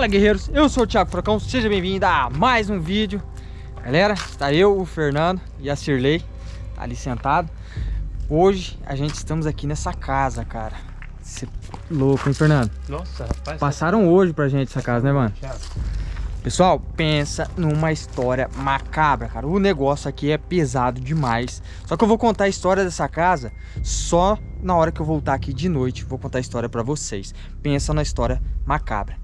Fala guerreiros, eu sou o Thiago Frocão, seja bem-vindo a mais um vídeo. Galera, está eu, o Fernando e a Cirlei tá ali sentado. Hoje a gente estamos aqui nessa casa, cara. Você é louco, hein Fernando? Nossa, rapaz Passaram hoje pra gente essa casa, né mano? Pessoal, pensa numa história macabra, cara. O negócio aqui é pesado demais. Só que eu vou contar a história dessa casa Só na hora que eu voltar aqui de noite. Vou contar a história pra vocês. Pensa na história macabra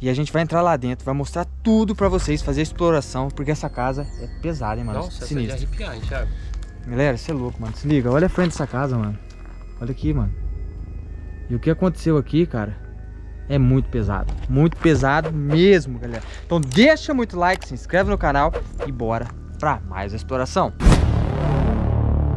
e a gente vai entrar lá dentro, vai mostrar tudo pra vocês, fazer a exploração, porque essa casa é pesada, hein, mano? Nossa, Sinistro. essa é de arrepiar, hein, Thiago? Galera, você é louco, mano. Se liga, olha a frente dessa casa, mano. Olha aqui, mano. E o que aconteceu aqui, cara, é muito pesado. Muito pesado mesmo, galera. Então deixa muito like, se inscreve no canal e bora pra mais exploração.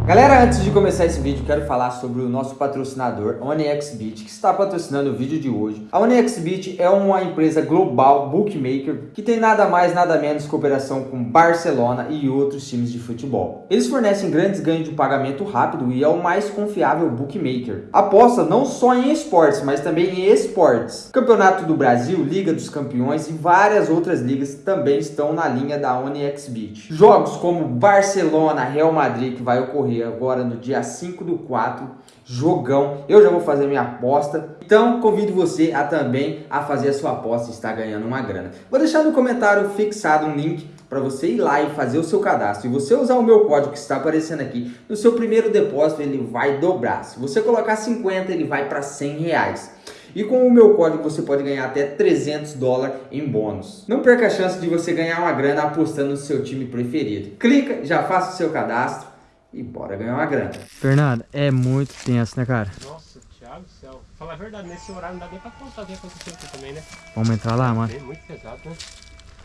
Galera, antes de começar esse vídeo, quero falar sobre o nosso patrocinador, OneXBit, que está patrocinando o vídeo de hoje. A OneXBit é uma empresa global bookmaker que tem nada mais, nada menos cooperação com Barcelona e outros times de futebol. Eles fornecem grandes ganhos de pagamento rápido e é o mais confiável bookmaker. Aposta não só em esportes, mas também em esportes. Campeonato do Brasil, Liga dos Campeões e várias outras ligas também estão na linha da OneXBit. Jogos como Barcelona, Real Madrid, que vai ocorrer agora no dia 5 do 4, jogão. Eu já vou fazer minha aposta. Então convido você a também a fazer a sua aposta e estar ganhando uma grana. Vou deixar no comentário fixado um link para você ir lá e fazer o seu cadastro. E você usar o meu código que está aparecendo aqui, no seu primeiro depósito ele vai dobrar. Se você colocar 50, ele vai para 100 reais. E com o meu código você pode ganhar até 300 dólares em bônus. Não perca a chance de você ganhar uma grana apostando no seu time preferido. Clica, já faça o seu cadastro e bora ganhar uma grana. Fernando, é muito tenso, né, cara? Nossa, Thiago do céu. Falar a verdade, nesse horário não dá nem pra contar o que aconteceu aqui também, né? Vamos entrar lá, mano? É muito pesado, né?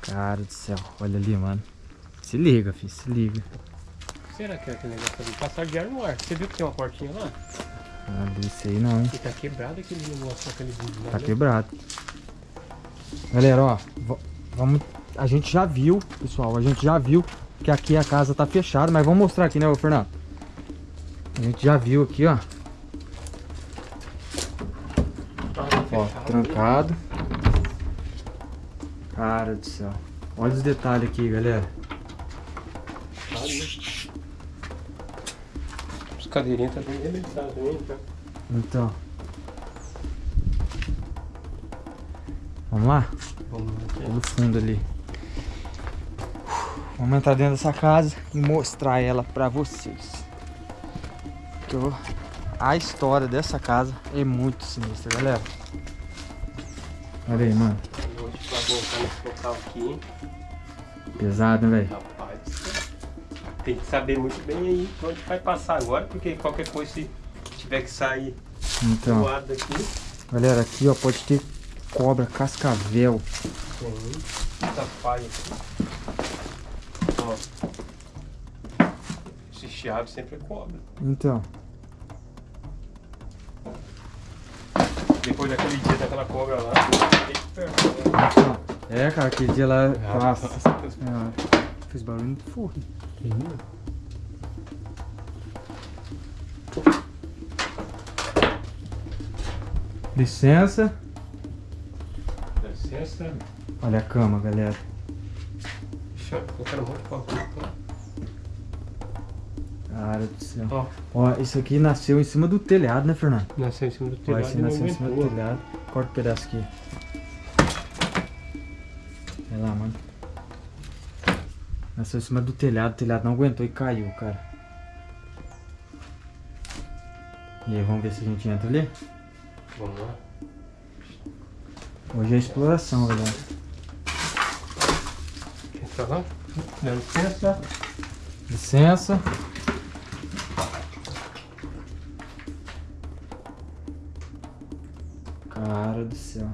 Cara do céu, olha ali, mano. Se liga, filho, se liga. Será que é aquele negócio ali? Passar de ar no ar. Você viu que tem uma portinha lá? Ah, desse aí não, hein? E tá quebrado aquele negócio, aquele vídeo lá. Tá né? quebrado. Galera, ó, vamos... A gente já viu, pessoal, a gente já viu que aqui a casa tá fechada, mas vamos mostrar aqui, né, Fernando? A gente já viu aqui, ó. Ó, trancado. Cara do céu. Olha os detalhes aqui, galera. Os cadeirinhos tá bem arrebentados também, tá? Então. Vamos lá? Vamos lá. No fundo ali. Vamos entrar dentro dessa casa e mostrar ela pra vocês. Então, a história dessa casa é muito sinistra, galera. Olha aí, mano. Pesado, né, velho? Rapaz, tem que saber muito bem aí onde vai passar agora, porque qualquer coisa se tiver que sair então, daqui. Galera, aqui ó, pode ter cobra, cascavel. Tem muita falha aqui. Esse chiado sempre é cobra. Então. Depois daquele dia daquela cobra lá, né? Então, é, cara, aquele dia lá. Ah, nossa, é, fez barulho no forno. Licença. Licença. Olha a cama, galera. Cara do céu. Ó. Ó, isso aqui nasceu em cima do telhado, né, Fernando? Nasceu em cima do telhado. Ó, esse nasceu em cima do telhado. Corta um pedaço aqui. Vai lá, mano. Nasceu em cima do telhado, o telhado não aguentou e caiu, cara. E aí, vamos ver se a gente entra ali? Vamos lá. Hoje é exploração, galera pra lá. Dá licença. Licença. Céu.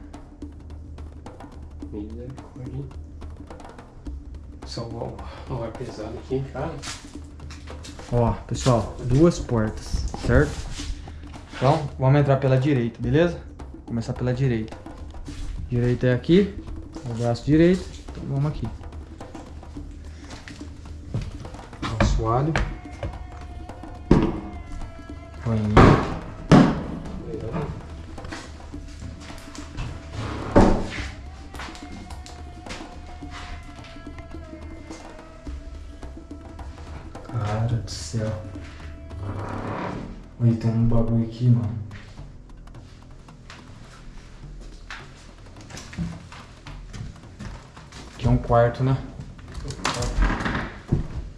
Misericórdia. Só um, um ar pesado aqui, cara. Ó, pessoal, duas portas, certo? Então, vamos entrar pela direita, beleza? Começar pela direita. Direita é aqui, o braço direito, então vamos aqui. assoalho. Cara Olha, tem um bagulho aqui, mano. Aqui é um quarto, né?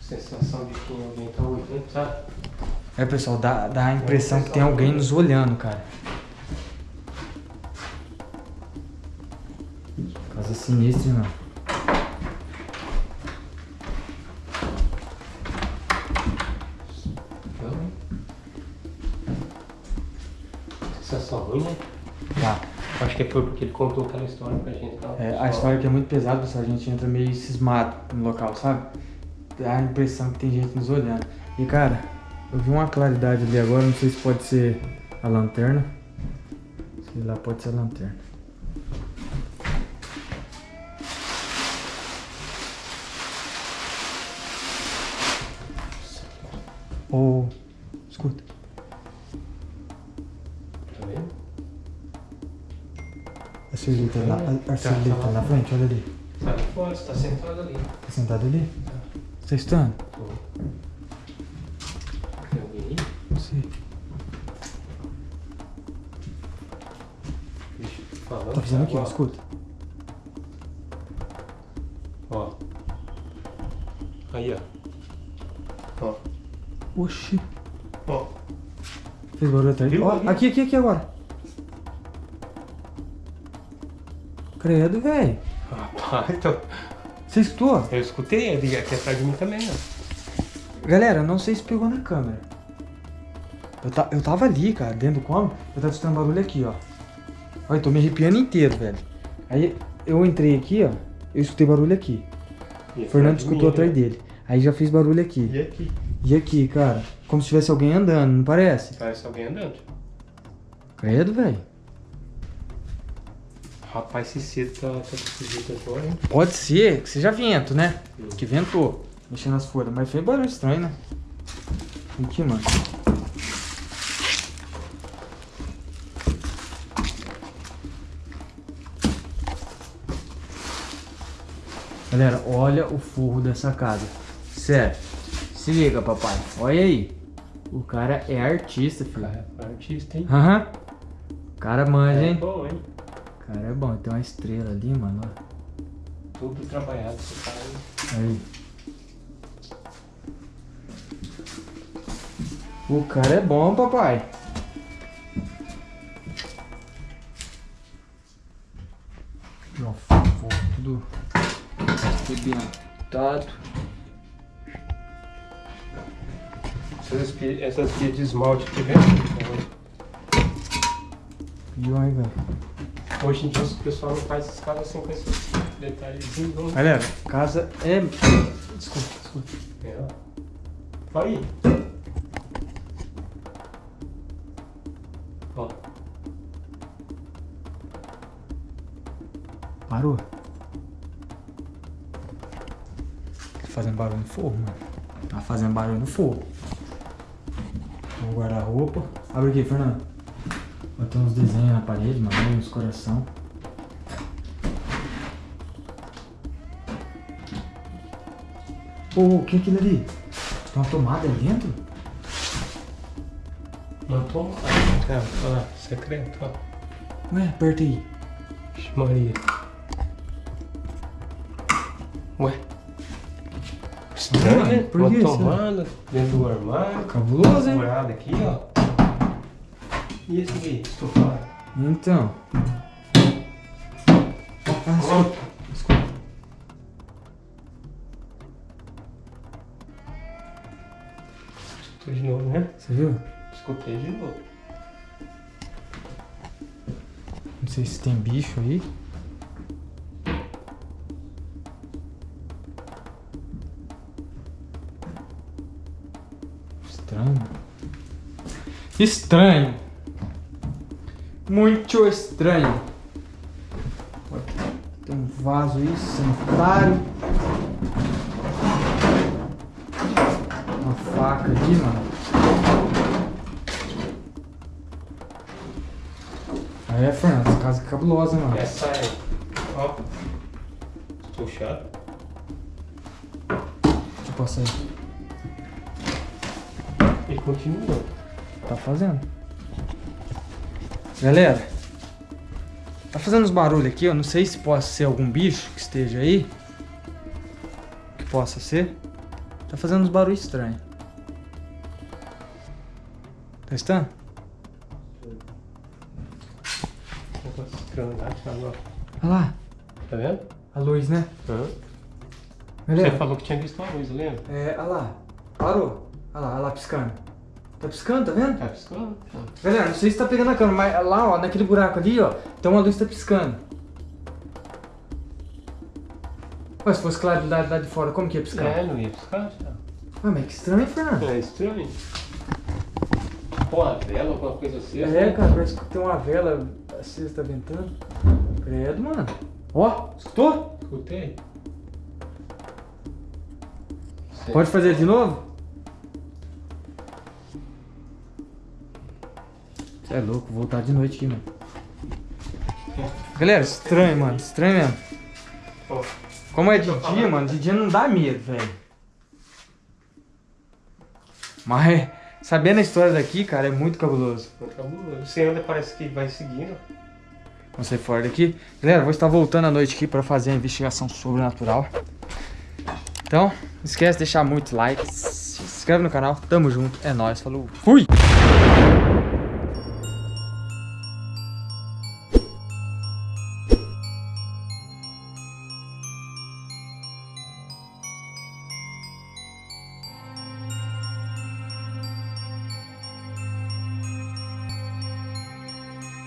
Sensação de que alguém tá olhando, sabe? É, pessoal, dá, dá a impressão que tem alguém nos olhando, cara. Casa sinistra, mano. Sensação ruim, né? Tá. Acho que foi porque ele contou aquela história pra gente. Tá? É, a história aqui é muito pesada, pessoal. A gente entra meio cismado no local, sabe? Dá a impressão que tem gente nos olhando. E, cara, eu vi uma claridade ali agora. Não sei se pode ser a lanterna. Sei lá, pode ser a lanterna. Ô, escuta. A Cirlita lá, a, a Tá, tá lá. na frente, olha ali. Sai fora, você tá sentado ali. Tá sentado ali? Você está? Tô. Tem alguém aí? Não sei. Eu falar. Tá fazendo aqui, ó, Ó, escuta. Ó. Aí, ó. Ó. Oxi. Ó. Fez barulho atrás. Viu? Ó, Ali. aqui, aqui, aqui agora. Credo, velho. Rapaz, tô... Você escutou? eu escutei ele aqui atrás de mim também, ó. Galera, não sei se pegou na câmera. Eu, ta, eu tava ali, cara, dentro do cômodo. Eu tava escutando barulho aqui, ó. Olha, eu tô me arrepiando inteiro, velho. Aí eu entrei aqui, ó. Eu escutei barulho aqui. E O Fernando escutou atrás né? dele. Aí já fez barulho aqui. E aqui? E aqui, cara? Como se tivesse alguém andando, não parece? Parece alguém andando. Credo, velho. Rapaz, esse cedo tá, tá desse jeito agora, hein? Pode ser que seja vento, né? Hum. Que ventou, mexendo nas folhas. Mas fez barulho estranho, né? Aqui, mano. Galera, olha o forro dessa casa. Sério. Se liga, papai. Olha aí. O cara é artista, filho. Cara, é artista, hein? Aham. O cara manja, É hein? bom, hein? O cara é bom. Tem uma estrela ali, mano. ó. Tudo trabalhado, esse cara. hein? Aí. O cara é bom, papai. Ó, fofo, tudo arrebentado. Essas essas pias de esmalte aqui, vendo? E aí, velho. Hoje em dia o pessoal não faz essas casas assim com esses detalhezinhos, não. Galera, casa é. Desculpa, desculpa. É, ó. Vai aí. Ó, Parou. Tá fazendo barulho no fogo, mano. Tá fazendo barulho no fogo. Vou guardar a roupa. Abre aqui, Fernando. Tem uns desenhos na parede, mano. Uns coração. Ô, o que é aquilo ali? Tem uma tomada ali dentro? não toma. Cara, olha lá, secreto, ó. Ué, aperta aí. Vixe, Maria. Ué. Estranho, né? por Uma que isso? tomada dentro do armário. Cabuloso, hein? Furada aqui, ó. E esse aqui? Estufado. Então. Ah, escuta. Escuta. Escutou de novo, né? Você viu? Escutei de novo. Não sei se tem bicho aí. Estranho. Estranho. Muito estranho. Tem um vaso aí, sanitário. Uma faca aqui, mano. Aí é, Fernando, essa casa é cabulosa, mano. Essa é. Ó. Puxado. Deixa eu passar aí. continua. Tá fazendo. Galera, tá fazendo uns barulhos aqui, eu não sei se possa ser algum bicho que esteja aí. Que possa ser. Tá fazendo uns barulhos estranhos. Tá estando? Olha lá, Tá vendo? a luz, né? Galera, Você falou que tinha visto a luz, lembra? é, olha lá, parou. Olha lá, olha lá piscando. Tá piscando, tá vendo? Tá piscando? Tá. Galera, não sei se tá pegando a câmera, mas lá, ó, naquele buraco ali, ó, tem uma luz que tá piscando. Ué, se fosse claridade lá de fora, como que ia piscar? É, não ia piscar, Thiago. Ué, mas que estranho, Fernando. É estranho. Pô, a vela, alguma coisa assim. É, cara, parece que tem uma vela acesa, tá ventando. Credo, mano. Ó, escutou? Escutei. Pode fazer de novo? É louco, vou voltar de noite aqui, mano. Galera, estranho, mano, estranho mesmo. Como é de dia, mano, de dia não dá medo, velho. Mas, sabendo a história daqui, cara, é muito cabuloso. cabuloso. Você anda, parece que vai seguindo. Vamos sair fora daqui. Galera, vou estar voltando à noite aqui pra fazer a investigação sobrenatural. Então, não esquece de deixar muito like, se inscreve no canal. Tamo junto, é nóis, falou, fui!